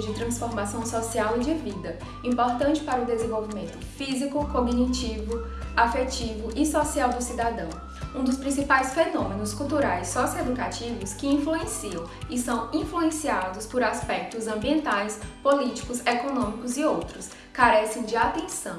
de transformação social e de vida, importante para o desenvolvimento físico, cognitivo, afetivo e social do cidadão. Um dos principais fenômenos culturais socioeducativos que influenciam e são influenciados por aspectos ambientais, políticos, econômicos e outros, carecem de atenção,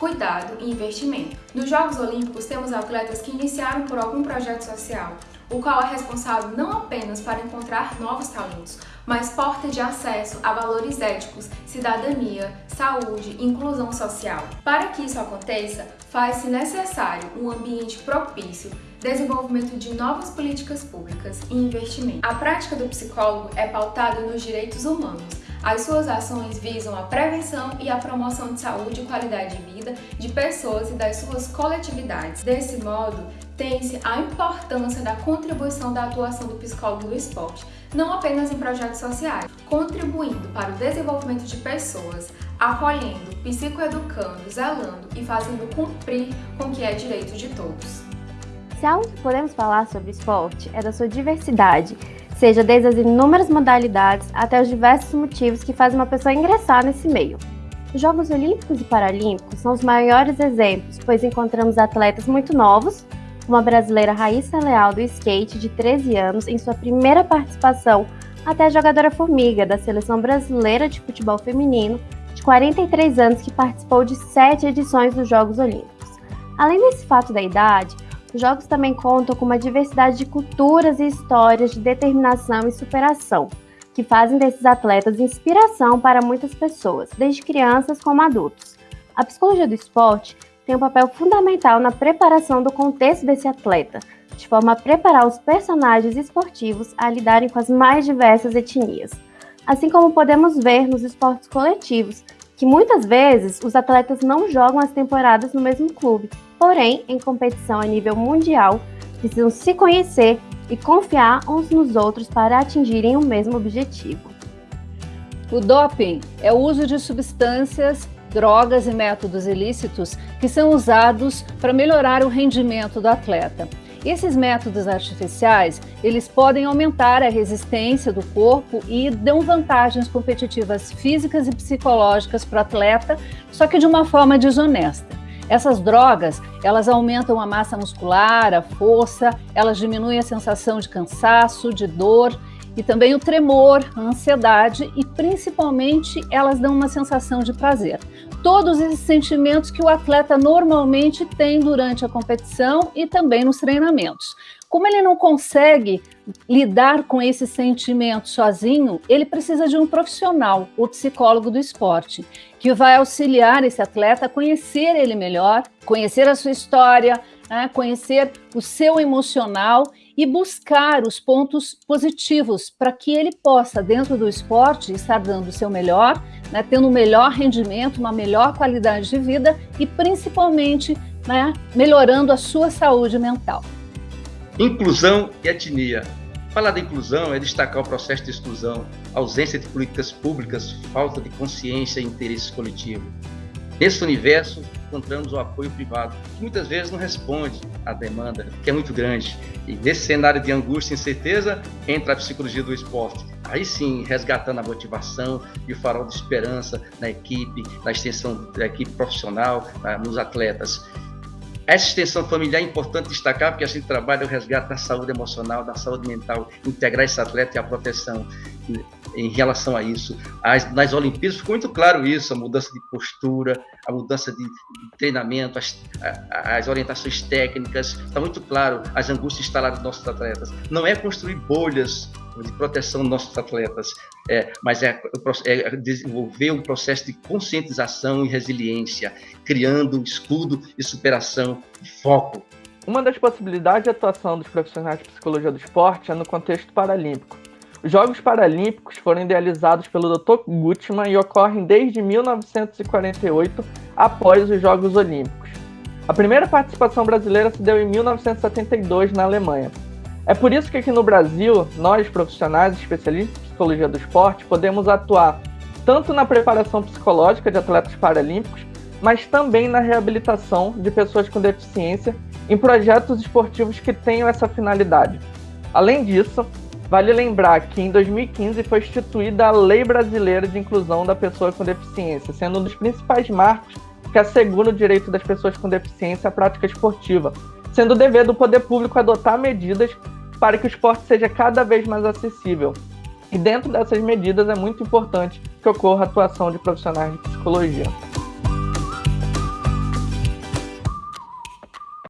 cuidado e investimento. Nos Jogos Olímpicos temos atletas que iniciaram por algum projeto social, o qual é responsável não apenas para encontrar novos talentos, mas porta de acesso a valores éticos, cidadania, saúde inclusão social. Para que isso aconteça, faz-se necessário um ambiente propício, desenvolvimento de novas políticas públicas e investimento. A prática do psicólogo é pautada nos direitos humanos, as suas ações visam a prevenção e a promoção de saúde e qualidade de vida de pessoas e das suas coletividades. Desse modo, tem-se a importância da contribuição da atuação do psicólogo do esporte, não apenas em projetos sociais, contribuindo para o desenvolvimento de pessoas, acolhendo, psicoeducando, zelando e fazendo cumprir com o que é direito de todos. Se algo que podemos falar sobre esporte é da sua diversidade, seja desde as inúmeras modalidades até os diversos motivos que fazem uma pessoa ingressar nesse meio. Os Jogos Olímpicos e Paralímpicos são os maiores exemplos, pois encontramos atletas muito novos, como a brasileira Raíssa Leal do skate, de 13 anos, em sua primeira participação, até a jogadora Formiga, da Seleção Brasileira de Futebol Feminino, de 43 anos, que participou de sete edições dos Jogos Olímpicos. Além desse fato da idade, os jogos também contam com uma diversidade de culturas e histórias de determinação e superação, que fazem desses atletas inspiração para muitas pessoas, desde crianças como adultos. A psicologia do esporte tem um papel fundamental na preparação do contexto desse atleta, de forma a preparar os personagens esportivos a lidarem com as mais diversas etnias. Assim como podemos ver nos esportes coletivos, que muitas vezes os atletas não jogam as temporadas no mesmo clube, porém, em competição a nível mundial, precisam se conhecer e confiar uns nos outros para atingirem o mesmo objetivo. O doping é o uso de substâncias, drogas e métodos ilícitos que são usados para melhorar o rendimento do atleta. Esses métodos artificiais, eles podem aumentar a resistência do corpo e dão vantagens competitivas físicas e psicológicas para o atleta, só que de uma forma desonesta. Essas drogas, elas aumentam a massa muscular, a força, elas diminuem a sensação de cansaço, de dor e também o tremor, a ansiedade e principalmente elas dão uma sensação de prazer. Todos esses sentimentos que o atleta normalmente tem durante a competição e também nos treinamentos. Como ele não consegue lidar com esse sentimento sozinho, ele precisa de um profissional, o psicólogo do esporte, que vai auxiliar esse atleta a conhecer ele melhor, conhecer a sua história, né, conhecer o seu emocional e buscar os pontos positivos para que ele possa, dentro do esporte, estar dando o seu melhor, né, tendo um melhor rendimento, uma melhor qualidade de vida e, principalmente, né, melhorando a sua saúde mental. Inclusão e etnia. Falar da inclusão é destacar o processo de exclusão, ausência de políticas públicas, falta de consciência e interesse coletivo. Nesse universo, encontramos o apoio privado, que muitas vezes não responde à demanda, que é muito grande. E nesse cenário de angústia e incerteza, entra a psicologia do esporte. Aí sim, resgatando a motivação e o farol de esperança na equipe, na extensão da equipe profissional, nos atletas. Essa extensão familiar é importante destacar, porque a gente trabalha o resgate da saúde emocional, da saúde mental, integrar esse atleta e a proteção em relação a isso. As, nas Olimpíadas ficou muito claro isso, a mudança de postura, a mudança de treinamento, as, as orientações técnicas, está muito claro as angústias instaladas dos nossos atletas. Não é construir bolhas de proteção dos nossos atletas, é, mas é, é, desenvolver um processo de conscientização e resiliência, criando escudo e superação e foco. Uma das possibilidades de atuação dos profissionais de psicologia do esporte é no contexto paralímpico. Os Jogos Paralímpicos foram idealizados pelo Dr. Gutmann e ocorrem desde 1948, após os Jogos Olímpicos. A primeira participação brasileira se deu em 1972 na Alemanha. É por isso que aqui no Brasil, nós profissionais especialistas em psicologia do esporte podemos atuar tanto na preparação psicológica de atletas paralímpicos, mas também na reabilitação de pessoas com deficiência em projetos esportivos que tenham essa finalidade. Além disso, Vale lembrar que em 2015 foi instituída a Lei Brasileira de Inclusão da Pessoa com Deficiência, sendo um dos principais marcos que assegura o direito das pessoas com deficiência à prática esportiva, sendo dever do poder público adotar medidas para que o esporte seja cada vez mais acessível. E dentro dessas medidas é muito importante que ocorra a atuação de profissionais de psicologia.